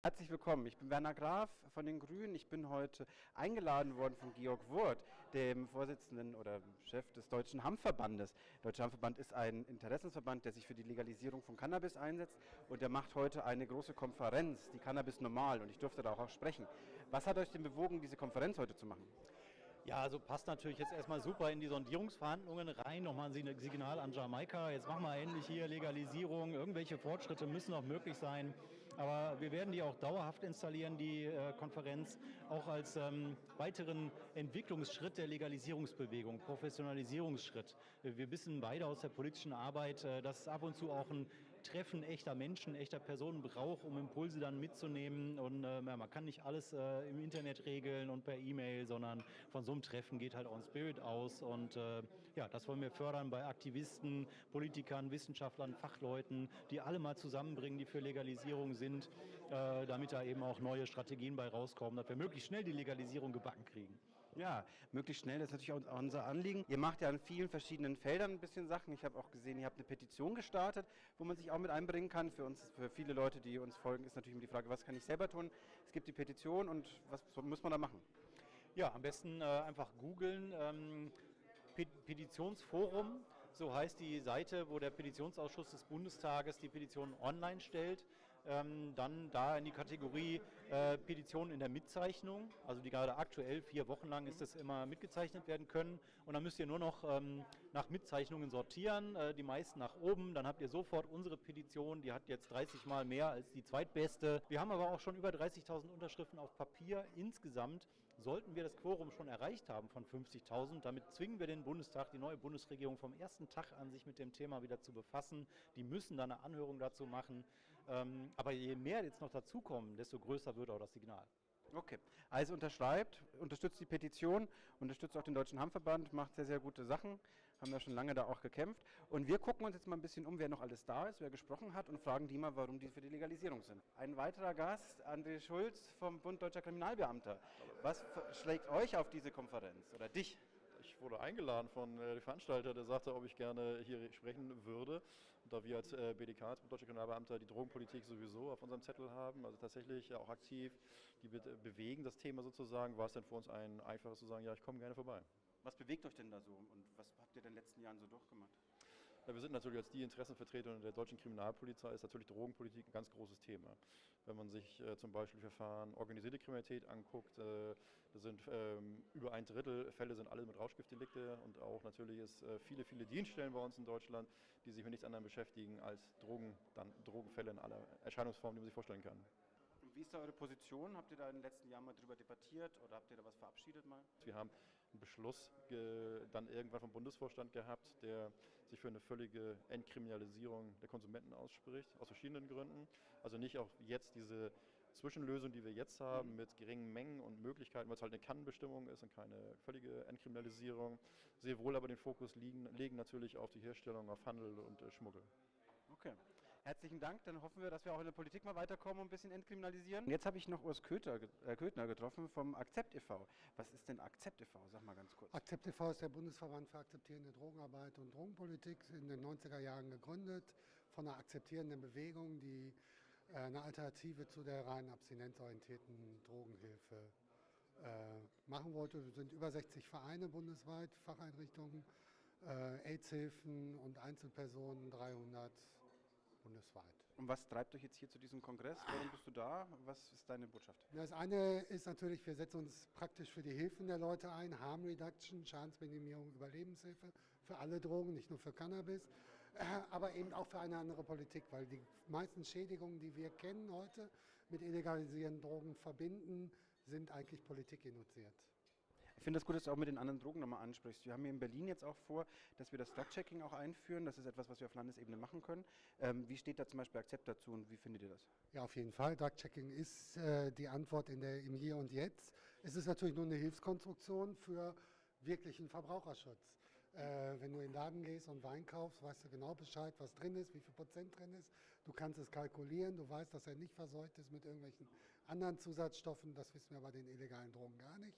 Herzlich willkommen. Ich bin Werner Graf von den Grünen. Ich bin heute eingeladen worden von Georg Wurth, dem Vorsitzenden oder Chef des Deutschen Hanfverbandes. Der Deutsche Hanfverband ist ein Interessensverband, der sich für die Legalisierung von Cannabis einsetzt und der macht heute eine große Konferenz, die Cannabis Normal und ich durfte da auch sprechen. Was hat euch denn bewogen, diese Konferenz heute zu machen? Ja, also passt natürlich jetzt erstmal super in die Sondierungsverhandlungen rein. Nochmal ein Signal an Jamaika. Jetzt machen wir endlich hier Legalisierung. Irgendwelche Fortschritte müssen noch möglich sein. Aber wir werden die auch dauerhaft installieren, die äh, Konferenz, auch als ähm, weiteren Entwicklungsschritt der Legalisierungsbewegung, Professionalisierungsschritt. Wir wissen beide aus der politischen Arbeit, äh, dass es ab und zu auch ein Treffen echter Menschen, echter Personen braucht, um Impulse dann mitzunehmen. Und äh, man kann nicht alles äh, im Internet regeln und per E-Mail, sondern von so einem Treffen geht halt auch ein Spirit aus. Und äh, ja, das wollen wir fördern bei Aktivisten, Politikern, Wissenschaftlern, Fachleuten, die alle mal zusammenbringen, die für Legalisierung sind, äh, damit da eben auch neue Strategien bei rauskommen, dass wir möglichst schnell die Legalisierung gebacken kriegen. Ja, möglichst schnell, das ist natürlich auch unser Anliegen. Ihr macht ja an vielen verschiedenen Feldern ein bisschen Sachen. Ich habe auch gesehen, ihr habt eine Petition gestartet, wo man sich auch mit einbringen kann. Für uns, für viele Leute, die uns folgen, ist natürlich immer die Frage, was kann ich selber tun? Es gibt die Petition und was muss man da machen? Ja, am besten äh, einfach googeln. Ähm, Petitionsforum, so heißt die Seite, wo der Petitionsausschuss des Bundestages die Petition online stellt ähm, dann da in die Kategorie äh, Petitionen in der Mitzeichnung, also die gerade aktuell vier Wochen lang ist das immer mitgezeichnet werden können. Und dann müsst ihr nur noch ähm, nach Mitzeichnungen sortieren, äh, die meisten nach oben. Dann habt ihr sofort unsere Petition, die hat jetzt 30 Mal mehr als die zweitbeste. Wir haben aber auch schon über 30.000 Unterschriften auf Papier. Insgesamt sollten wir das Quorum schon erreicht haben von 50.000. Damit zwingen wir den Bundestag, die neue Bundesregierung vom ersten Tag an, sich mit dem Thema wieder zu befassen. Die müssen dann eine Anhörung dazu machen. Ähm, aber je mehr jetzt noch dazukommen, desto größer wird auch das Signal. Okay, also unterschreibt, unterstützt die Petition, unterstützt auch den Deutschen Hammverband, macht sehr, sehr gute Sachen, haben ja schon lange da auch gekämpft. Und wir gucken uns jetzt mal ein bisschen um, wer noch alles da ist, wer gesprochen hat und fragen die mal, warum die für die Legalisierung sind. Ein weiterer Gast, André Schulz vom Bund Deutscher Kriminalbeamter. Was schlägt euch auf diese Konferenz oder dich? Ich wurde eingeladen von äh, dem Veranstalter, der sagte, ob ich gerne hier sprechen würde. Und da wir als äh, BDK, als Deutsche Kriminalbeamter, die Drogenpolitik sowieso auf unserem Zettel haben, also tatsächlich auch aktiv, die bewegen das Thema sozusagen, war es dann für uns ein einfaches zu sagen, ja, ich komme gerne vorbei. Was bewegt euch denn da so und was habt ihr in den letzten Jahren so durchgemacht? Ja, wir sind natürlich als die Interessenvertreter der deutschen Kriminalpolizei, ist natürlich Drogenpolitik ein ganz großes Thema. Wenn man sich äh, zum Beispiel Verfahren organisierte Kriminalität anguckt, äh, da sind ähm, über ein Drittel Fälle sind alle mit Rauschgiftdelikte und auch natürlich ist äh, viele, viele Dienststellen bei uns in Deutschland, die sich mit nichts anderem beschäftigen als Drogen, dann Drogenfälle in aller Erscheinungsformen, die man sich vorstellen kann. Wie ist da eure Position? Habt ihr da in den letzten Jahren mal darüber debattiert oder habt ihr da was verabschiedet mal? Wir haben einen Beschluss dann irgendwann vom Bundesvorstand gehabt, der sich für eine völlige Entkriminalisierung der Konsumenten ausspricht, aus verschiedenen Gründen. Also nicht auch jetzt diese Zwischenlösung, die wir jetzt haben, mit geringen Mengen und Möglichkeiten, weil es halt eine Kannbestimmung ist und keine völlige Entkriminalisierung, sehr wohl aber den Fokus liegen, legen natürlich auf die Herstellung, auf Handel und äh, Schmuggel. Okay. Herzlichen Dank. Dann hoffen wir, dass wir auch in der Politik mal weiterkommen und ein bisschen entkriminalisieren. Jetzt habe ich noch Urs Köter, äh, Köthner getroffen vom Akzept e.V. Was ist denn Akzept e.V.? Sag mal ganz kurz. Akzept e.V. ist der Bundesverband für akzeptierende Drogenarbeit und Drogenpolitik, in den 90er Jahren gegründet, von einer akzeptierenden Bewegung, die äh, eine Alternative zu der rein abstinenzorientierten Drogenhilfe äh, machen wollte. Wir sind über 60 Vereine bundesweit, Facheinrichtungen, äh, AIDS-Hilfen und Einzelpersonen, 300 bundesweit. Und was treibt euch jetzt hier zu diesem Kongress? Warum bist du da? Was ist deine Botschaft? Das eine ist natürlich, wir setzen uns praktisch für die Hilfen der Leute ein, Harm Reduction, Schadensminimierung, Überlebenshilfe für alle Drogen, nicht nur für Cannabis, äh, aber eben auch für eine andere Politik, weil die meisten Schädigungen, die wir kennen heute mit illegalisierten Drogen verbinden, sind eigentlich Politik induziert. Ich finde das gut, dass du auch mit den anderen Drogen nochmal ansprichst. Wir haben hier in Berlin jetzt auch vor, dass wir das Drug-Checking auch einführen. Das ist etwas, was wir auf Landesebene machen können. Ähm, wie steht da zum Beispiel Akzept dazu und wie findet ihr das? Ja, auf jeden Fall. Drug-Checking ist äh, die Antwort in der, im Hier und Jetzt. Es ist natürlich nur eine Hilfskonstruktion für wirklichen Verbraucherschutz. Äh, wenn du in den Laden gehst und Wein kaufst, weißt du genau Bescheid, was drin ist, wie viel Prozent drin ist. Du kannst es kalkulieren, du weißt, dass er nicht verseucht ist mit irgendwelchen anderen Zusatzstoffen. Das wissen wir bei den illegalen Drogen gar nicht.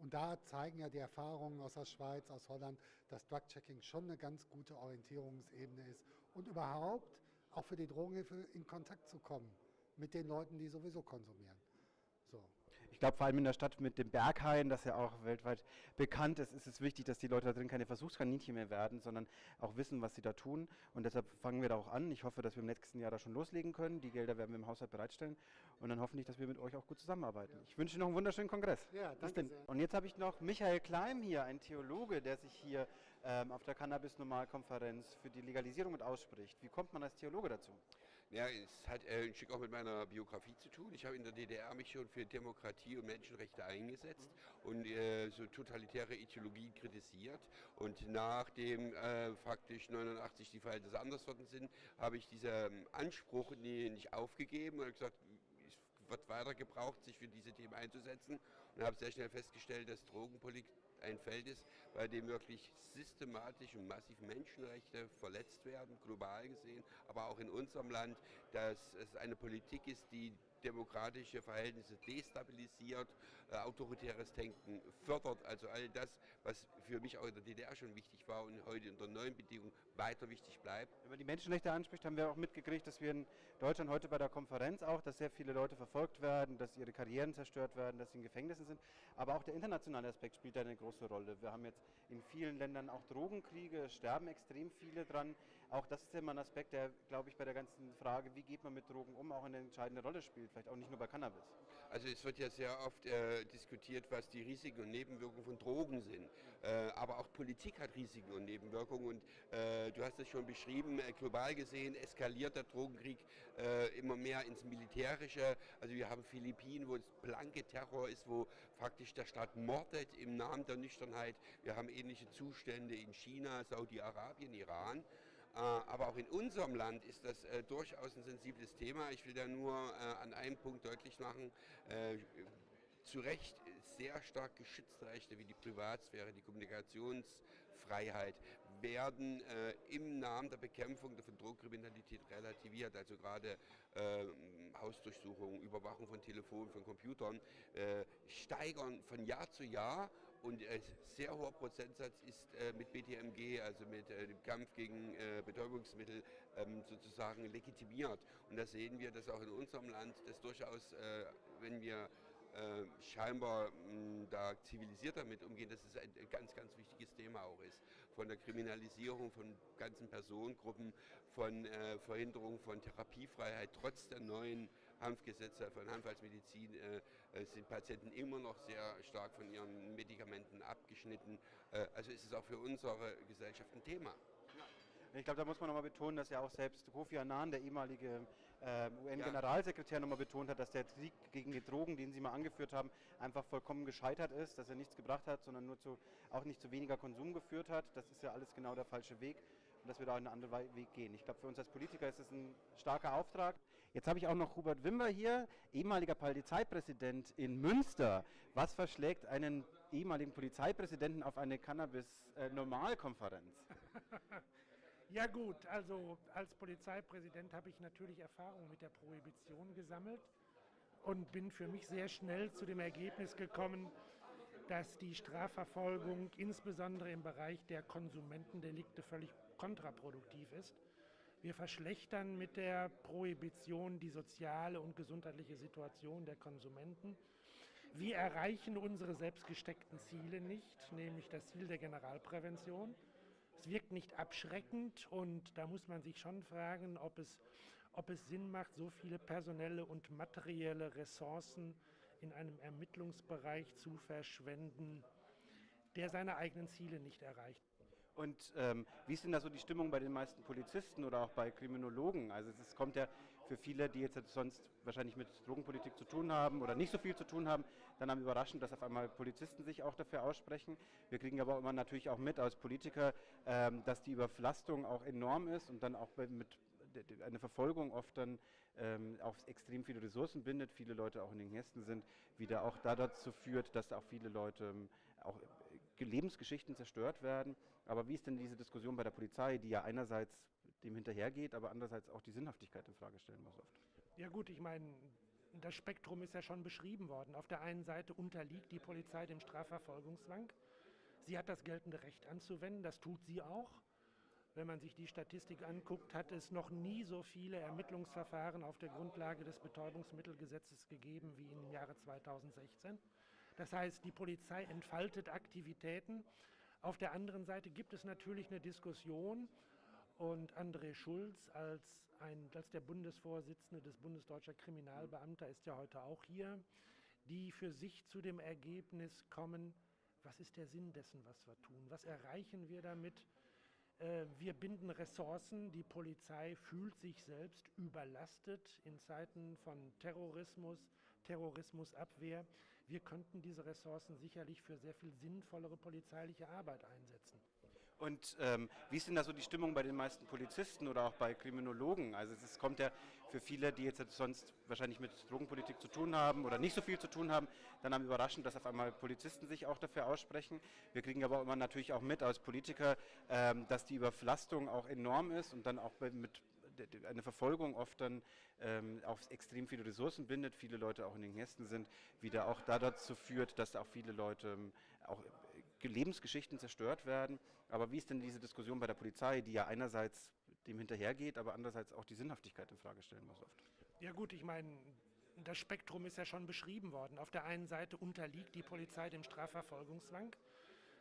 Und da zeigen ja die Erfahrungen aus der Schweiz, aus Holland, dass Drug-Checking schon eine ganz gute Orientierungsebene ist und überhaupt auch für die Drogenhilfe in Kontakt zu kommen mit den Leuten, die sowieso konsumieren. Ich glaube, vor allem in der Stadt mit dem Berghain, das ja auch weltweit bekannt ist, ist es wichtig, dass die Leute da drin keine Versuchskaninchen mehr werden, sondern auch wissen, was sie da tun. Und deshalb fangen wir da auch an. Ich hoffe, dass wir im nächsten Jahr da schon loslegen können. Die Gelder werden wir im Haushalt bereitstellen. Und dann hoffentlich, dass wir mit euch auch gut zusammenarbeiten. Ich wünsche noch einen wunderschönen Kongress. Ja, danke sehr. Und jetzt habe ich noch Michael Kleim hier, ein Theologe, der sich hier ähm, auf der Cannabis-Normalkonferenz für die Legalisierung mit ausspricht. Wie kommt man als Theologe dazu? Ja, es hat äh, ein Stück auch mit meiner Biografie zu tun. Ich habe in der DDR mich schon für Demokratie und Menschenrechte eingesetzt und äh, so totalitäre Ideologien kritisiert. Und nachdem äh, faktisch 89 die Verhältnisse anders worden sind, habe ich diesen Anspruch nie, nicht aufgegeben und gesagt, es wird weiter gebraucht, sich für diese Themen einzusetzen und habe sehr schnell festgestellt, dass Drogenpolitik ein Feld ist, bei dem wirklich systematisch und massiv Menschenrechte verletzt werden, global gesehen, aber auch in unserem Land, dass es eine Politik ist, die demokratische Verhältnisse destabilisiert, äh, autoritäres Denken fördert, also all das, was für mich auch in der DDR schon wichtig war und heute unter neuen Bedingungen weiter wichtig bleibt. Wenn man die Menschenrechte anspricht, haben wir auch mitgekriegt, dass wir in Deutschland heute bei der Konferenz auch, dass sehr viele Leute verfolgt werden, dass ihre Karrieren zerstört werden, dass sie in Gefängnissen sind. Aber auch der internationale Aspekt spielt da eine große Rolle. Wir haben jetzt in vielen Ländern auch Drogenkriege, sterben extrem viele dran. Auch das ist immer ein Aspekt, der, glaube ich, bei der ganzen Frage, wie geht man mit Drogen um, auch eine entscheidende Rolle spielt. Vielleicht auch nicht nur bei Cannabis. Also es wird ja sehr oft äh, diskutiert, was die Risiken und Nebenwirkungen von Drogen sind. Äh, aber auch Politik hat Risiken und Nebenwirkungen. Und äh, du hast es schon beschrieben, äh, global gesehen eskaliert der Drogenkrieg äh, immer mehr ins Militärische. Also wir haben Philippinen, wo es blanke Terror ist, wo faktisch der Staat mordet im Namen der Nüchternheit. Wir haben ähnliche Zustände in China, Saudi-Arabien, Iran. Äh, Aber auch in unserem Land ist das äh, durchaus ein sensibles Thema. Ich will da nur äh, an einem Punkt deutlich machen. Äh, zu Recht sehr stark geschützte Rechte wie die Privatsphäre, die Kommunikationsfreiheit werden äh, im Namen der Bekämpfung der Drogenkriminalität relativiert. Also gerade ähm, Hausdurchsuchungen, Überwachung von Telefonen, von Computern äh, steigern von Jahr zu Jahr und ein sehr hoher Prozentsatz ist äh, mit BTMG, also mit äh, dem Kampf gegen äh, Betäubungsmittel, ähm, sozusagen legitimiert. Und da sehen wir, dass auch in unserem Land das durchaus, wenn wir äh, scheinbar mh, da zivilisiert damit umgehen, dass es ein, ein ganz, ganz wichtiges Thema auch ist. Von der Kriminalisierung von ganzen Personengruppen, von äh, Verhinderung von Therapiefreiheit, trotz der neuen Hanfgesetze von Hanf als Medizin äh, äh, sind Patienten immer noch sehr stark von ihren Medikamenten abgeschnitten. Äh, also ist es auch für unsere Gesellschaft ein Thema. Ich glaube, da muss man nochmal betonen, dass ja auch selbst Kofi Annan, der ehemalige äh, UN-Generalsekretär, nochmal betont hat, dass der Krieg gegen die Drogen, den Sie mal angeführt haben, einfach vollkommen gescheitert ist, dass er nichts gebracht hat, sondern nur zu, auch nicht zu weniger Konsum geführt hat. Das ist ja alles genau der falsche Weg und dass wir da einen anderen Weg gehen. Ich glaube, für uns als Politiker ist es ein starker Auftrag. Jetzt habe ich auch noch Hubert Wimber hier, ehemaliger Polizeipräsident in Münster. Was verschlägt einen ehemaligen Polizeipräsidenten auf eine Cannabis-Normalkonferenz? Ja gut, also als Polizeipräsident habe ich natürlich Erfahrung mit der Prohibition gesammelt und bin für mich sehr schnell zu dem Ergebnis gekommen, dass die Strafverfolgung insbesondere im Bereich der Konsumentendelikte völlig kontraproduktiv ist. Wir verschlechtern mit der Prohibition die soziale und gesundheitliche Situation der Konsumenten. Wir erreichen unsere selbstgesteckten Ziele nicht, nämlich das Ziel der Generalprävention. Es wirkt nicht abschreckend und da muss man sich schon fragen, ob es, ob es Sinn macht, so viele personelle und materielle Ressourcen in einem Ermittlungsbereich zu verschwenden, der seine eigenen Ziele nicht erreicht. Und ähm, wie ist denn da so die Stimmung bei den meisten Polizisten oder auch bei Kriminologen? Also es kommt ja für viele, die jetzt sonst wahrscheinlich mit Drogenpolitik zu tun haben oder nicht so viel zu tun haben, dann am überraschend, dass auf einmal Polizisten sich auch dafür aussprechen. Wir kriegen aber immer natürlich auch mit als Politiker, ähm, dass die Überlastung auch enorm ist und dann auch mit eine Verfolgung oft dann ähm, auch extrem viele Ressourcen bindet, viele Leute auch in den Kästen sind, wieder auch da dazu führt, dass auch viele Leute ähm, auch äh, Lebensgeschichten zerstört werden. Aber wie ist denn diese Diskussion bei der Polizei, die ja einerseits dem hinterhergeht, aber andererseits auch die Sinnhaftigkeit in Frage stellen muss oft? Ja gut, ich meine, das Spektrum ist ja schon beschrieben worden. Auf der einen Seite unterliegt die Polizei dem Strafverfolgungszwang. Sie hat das geltende Recht anzuwenden, das tut sie auch. Wenn man sich die Statistik anguckt, hat es noch nie so viele Ermittlungsverfahren auf der Grundlage des Betäubungsmittelgesetzes gegeben wie im Jahre 2016. Das heißt, die Polizei entfaltet Aktivitäten. Auf der anderen Seite gibt es natürlich eine Diskussion und André Schulz als, ein, als der Bundesvorsitzende des Bundesdeutscher Kriminalbeamter ist ja heute auch hier, die für sich zu dem Ergebnis kommen, was ist der Sinn dessen, was wir tun? Was erreichen wir damit? Äh, wir binden Ressourcen. Die Polizei fühlt sich selbst überlastet in Zeiten von Terrorismus, Terrorismusabwehr. Wir könnten diese Ressourcen sicherlich für sehr viel sinnvollere polizeiliche Arbeit einsetzen. Und ähm, wie ist denn da so die Stimmung bei den meisten Polizisten oder auch bei Kriminologen? Also es kommt ja für viele, die jetzt sonst wahrscheinlich mit Drogenpolitik zu tun haben oder nicht so viel zu tun haben, dann am überraschend, dass auf einmal Polizisten sich auch dafür aussprechen. Wir kriegen aber immer natürlich auch mit als Politiker, ähm, dass die Überflastung auch enorm ist und dann auch mit eine Verfolgung oft dann ähm, auch extrem viele Ressourcen bindet, viele Leute auch in den Gästen sind, wieder auch da dazu führt, dass auch viele Leute ähm, auch Lebensgeschichten zerstört werden. Aber wie ist denn diese Diskussion bei der Polizei, die ja einerseits dem hinterhergeht, aber andererseits auch die Sinnhaftigkeit in Frage stellen muss oft? Ja gut, ich meine, das Spektrum ist ja schon beschrieben worden. Auf der einen Seite unterliegt die Polizei dem Strafverfolgungszwang.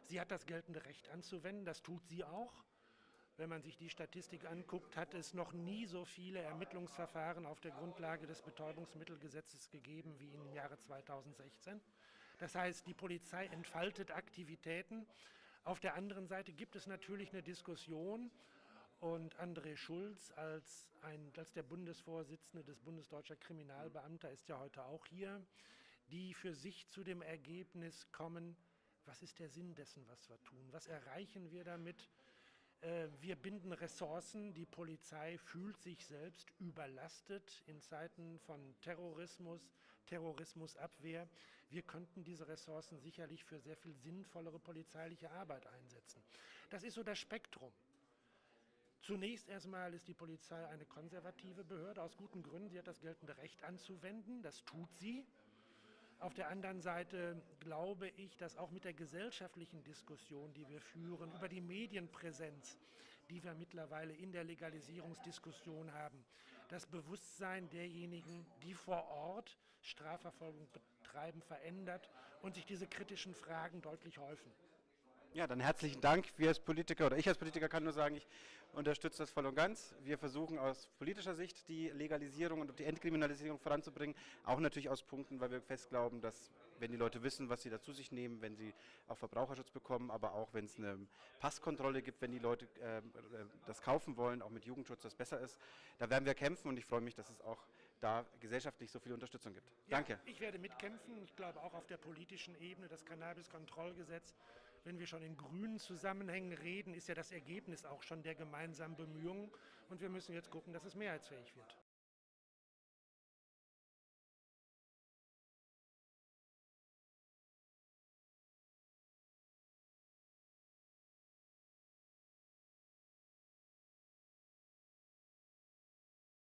Sie hat das geltende Recht anzuwenden, das tut sie auch. Wenn man sich die Statistik anguckt, hat es noch nie so viele Ermittlungsverfahren auf der Grundlage des Betäubungsmittelgesetzes gegeben wie im Jahre 2016. Das heißt, die Polizei entfaltet Aktivitäten. Auf der anderen Seite gibt es natürlich eine Diskussion und André Schulz als, ein, als der Bundesvorsitzende des Bundesdeutscher Kriminalbeamter ist ja heute auch hier, die für sich zu dem Ergebnis kommen, was ist der Sinn dessen, was wir tun? Was erreichen wir damit? Äh, wir binden Ressourcen. Die Polizei fühlt sich selbst überlastet in Zeiten von Terrorismus, Terrorismusabwehr. Wir könnten diese Ressourcen sicherlich für sehr viel sinnvollere polizeiliche Arbeit einsetzen. Das ist so das Spektrum. Zunächst erstmal ist die Polizei eine konservative Behörde, aus guten Gründen. Sie hat das geltende Recht anzuwenden, das tut sie. Auf der anderen Seite glaube ich, dass auch mit der gesellschaftlichen Diskussion, die wir führen, über die Medienpräsenz, die wir mittlerweile in der Legalisierungsdiskussion haben, das Bewusstsein derjenigen, die vor Ort Strafverfolgung betreiben, verändert und sich diese kritischen Fragen deutlich häufen. Ja, dann herzlichen Dank. Wir als Politiker oder ich als Politiker kann nur sagen, ich unterstütze das voll und ganz. Wir versuchen aus politischer Sicht die Legalisierung und die Entkriminalisierung voranzubringen. Auch natürlich aus Punkten, weil wir fest glauben, dass wenn die Leute wissen, was sie da zu sich nehmen, wenn sie auch Verbraucherschutz bekommen, aber auch wenn es eine Passkontrolle gibt, wenn die Leute äh, das kaufen wollen, auch mit Jugendschutz, das besser ist. Da werden wir kämpfen und ich freue mich, dass es auch da gesellschaftlich so viel Unterstützung gibt. Ja, Danke. Ich werde mitkämpfen. Ich glaube auch auf der politischen Ebene das Cannabis-Kontrollgesetz wenn wir schon in grünen Zusammenhängen reden, ist ja das Ergebnis auch schon der gemeinsamen Bemühungen. Und wir müssen jetzt gucken, dass es mehrheitsfähig wird.